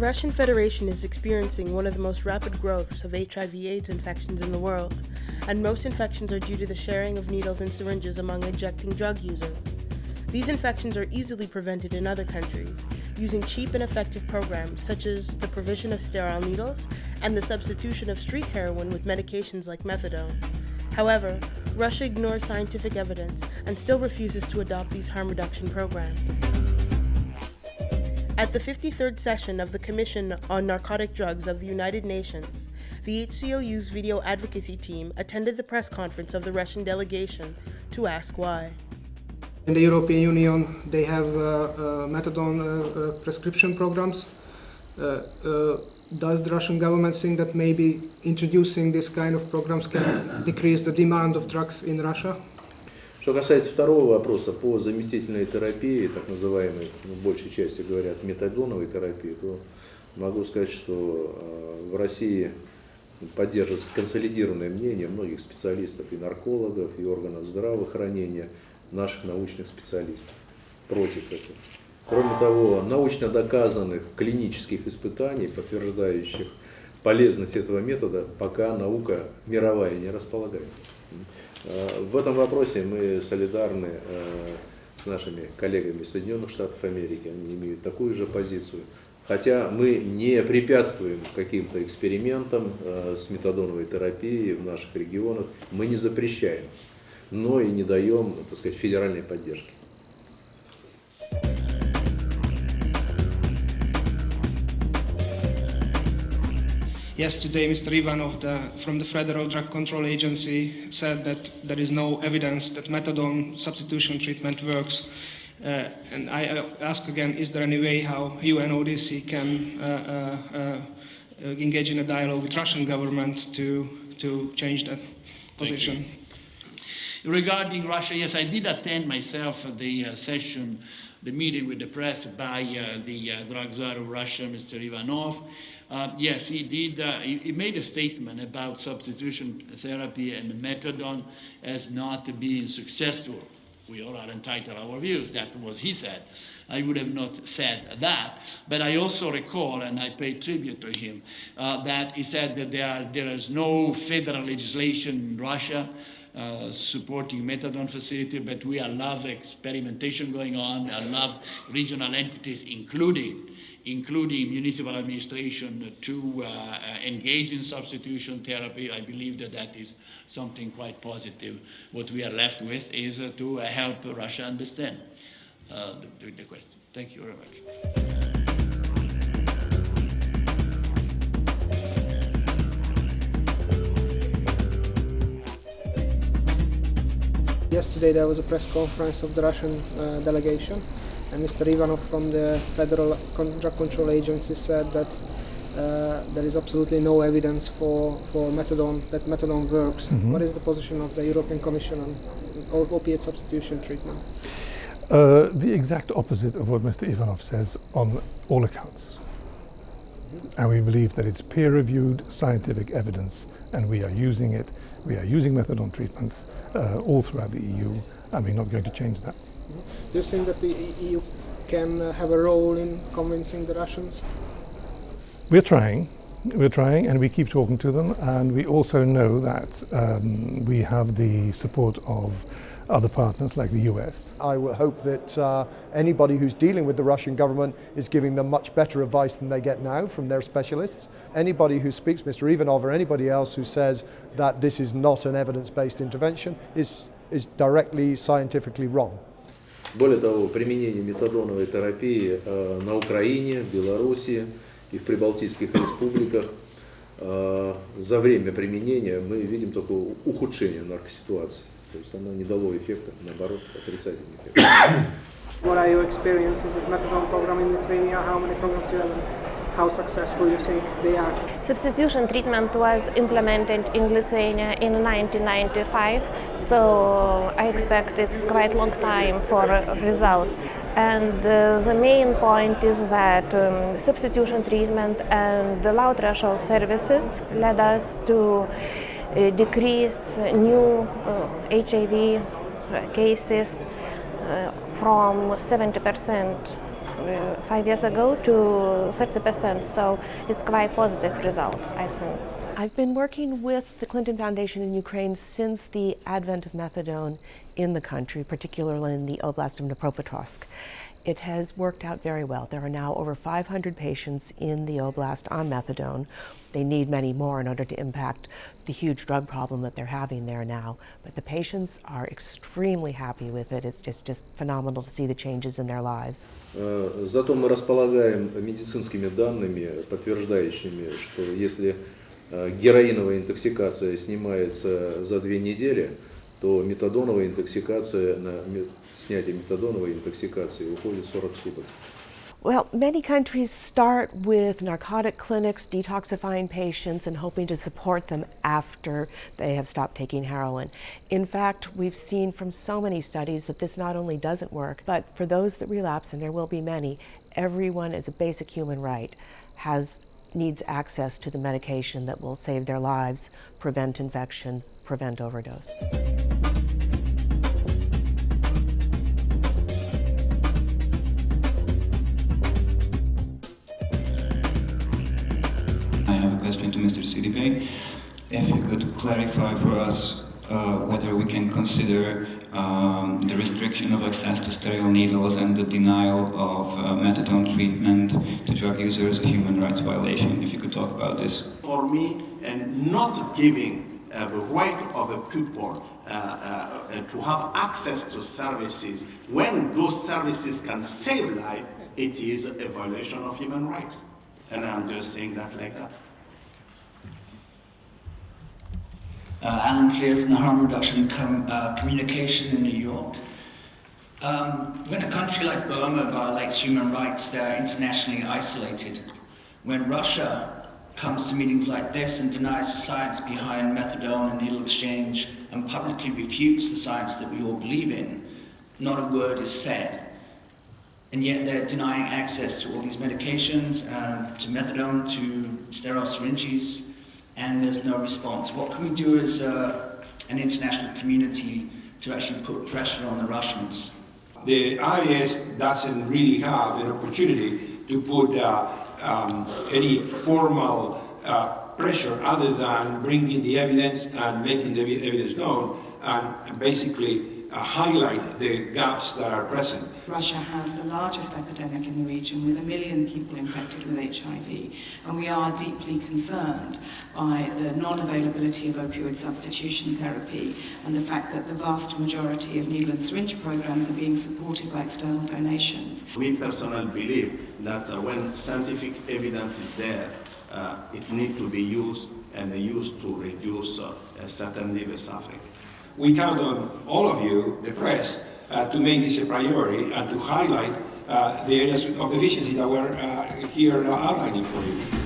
Russian Federation is experiencing one of the most rapid growths of HIV AIDS infections in the world, and most infections are due to the sharing of needles and syringes among injecting drug users. These infections are easily prevented in other countries using cheap and effective programs such as the provision of sterile needles and the substitution of street heroin with medications like methadone. However, Russia ignores scientific evidence and still refuses to adopt these harm reduction programs. At the 53rd session of the Commission on Narcotic Drugs of the United Nations, the HCLU's video advocacy team attended the press conference of the Russian delegation to ask why. In the European Union, they have uh, uh, methadone uh, uh prescription programs. Uh, uh, does the Russian government think that maybe introducing this kind of programs can decrease the demand of drugs in Russia? Что касается второго вопроса по заместительной терапии, так называемой, ну, большей части говорят, метадоновой терапии, то могу сказать, что э, в России поддерживается консолидированное мнение многих специалистов и наркологов, и органов здравоохранения, наших научных специалистов против этого. Кроме того, научно доказанных клинических испытаний, подтверждающих полезность этого метода, пока наука мировая не располагает. Э, в этом вопросе мы солидарны э, с нашими коллегами Соединенных Штатов Америки, они имеют такую же позицию. Хотя мы не препятствуем каким-то экспериментам э, с метадоновой терапией в наших регионах, мы не запрещаем, но и не даем, так сказать, федеральной поддержки. Yesterday, Mr. Ivanov the, from the Federal Drug Control Agency said that there is no evidence that methadone substitution treatment works. Uh, and I ask again, is there any way how UNODC can uh, uh, uh, engage in a dialogue with Russian government to, to change that position? Regarding Russia, yes, I did attend myself the uh, session, the meeting with the press by uh, the drug czar of Russia, Mr. Ivanov. Uh, yes, he did. Uh, he, he, made a statement about substitution therapy and methadone as not being successful. We all are entitled to our views. That was he said. I would have not said that. But I also recall, and I pay tribute to him, uh, that he said that there, are, there is no federal legislation in Russia uh, supporting methadone facility, but we allow experimentation going on, allow regional entities, including including municipal administration, to uh, engage in substitution therapy. I believe that that is something quite positive. What we are left with is uh, to help Russia understand uh, the, the question. Thank you very much. Yesterday there was a press conference of the Russian uh, delegation and Mr. Ivanov from the Federal Drug Control Agency said that uh, there is absolutely no evidence for, for methadone, that methadone works. Mm -hmm. What is the position of the European Commission on opiate substitution treatment? Uh, the exact opposite of what Mr. Ivanov says on all accounts. And we believe that it's peer-reviewed scientific evidence and we are using it. We are using methadone treatment uh, all throughout the EU and we're not going to change that. Do you think that the EU can uh, have a role in convincing the Russians? We're trying. We're trying and we keep talking to them and we also know that um, we have the support of other partners like the US. I will hope that uh, anybody who's dealing with the Russian government is giving them much better advice than they get now from their specialists. Anybody who speaks, Mr. Ivanov or anybody else who says that this is not an evidence-based intervention is, is directly scientifically wrong. Более того, применение метадоновой терапии э, на Украине, в Беларуси и в прибалтийских республиках э, за время применения мы видим только ухудшение наркоситуации. То есть оно не дало эффекта, наоборот, отрицательный эффект. What are your experiences with methadone program in Lithuania? How many programs you have? How successful you think they are? Substitution treatment was implemented in Lithuania in 1995, so I expect it's quite long time for results. And uh, the main point is that um, substitution treatment and the low threshold services led us to uh, decrease new uh, HIV cases uh, from 70% uh, five years ago to 30%. So it's quite positive results, I think. I've been working with the Clinton Foundation in Ukraine since the advent of methadone in the country, particularly in the Oblast of Dnipropetrovsk It has worked out very well. There are now over 500 patients in the Oblast on methadone. They need many more in order to impact the huge drug problem that they're having there now. But the patients are extremely happy with it. It's just, just phenomenal to see the changes in their lives. Э, Зато мы располагаем медицинскими данными, подтверждающими, что если э, героиновая интоксикация снимается за две недели, то метадоновая интоксикация, на ме- снятие метадоновой интоксикации уходит 40 суток. Well, many countries start with narcotic clinics detoxifying patients and hoping to support them after they have stopped taking heroin. In fact, we've seen from so many studies that this not only doesn't work, but for those that relapse, and there will be many, everyone as a basic human right has needs access to the medication that will save their lives, prevent infection, prevent overdose. Sidibe. If you could clarify for us uh, whether we can consider um, the restriction of access to sterile needles and the denial of uh, methadone treatment to drug users a human rights violation. If you could talk about this. for me and not giving uh, the right of a people uh, uh, to have access to services when those services can save life, it is a violation of human rights. And I'm just saying that like that. Uh, Allan Clear from the Harm Reduction Com- uh, Communication in New York. Um, when a country like Burma violates human rights, they're internationally isolated. When Russia comes to meetings like this and denies the science behind methadone and needle exchange and publicly refutes the science that we all believe in, not a word is said. And yet they're denying access to all these medications, um, to methadone, to sterile syringes, and there's no response. What can we do as uh, an international community to actually put pressure on the Russians? the IS doesn't really have an opportunity to put uh, um, any formal uh, pressure other than bringing the evidence and making the evidence known and basically highlight the gaps that are present. Russia has the largest epidemic in the region with a million people infected with HIV and we are deeply concerned by the non-availability of opioid substitution therapy and the fact that the vast majority of needle and syringe programs are being supported by external donations. We personally believe that uh, when scientific evidence is there, uh, it needs to be used and used to reduce uh, certain liver suffering. We count on all of you, the press, uh, to make this a priority and to highlight uh, the areas of deficiency that we're uh, here outlining for you.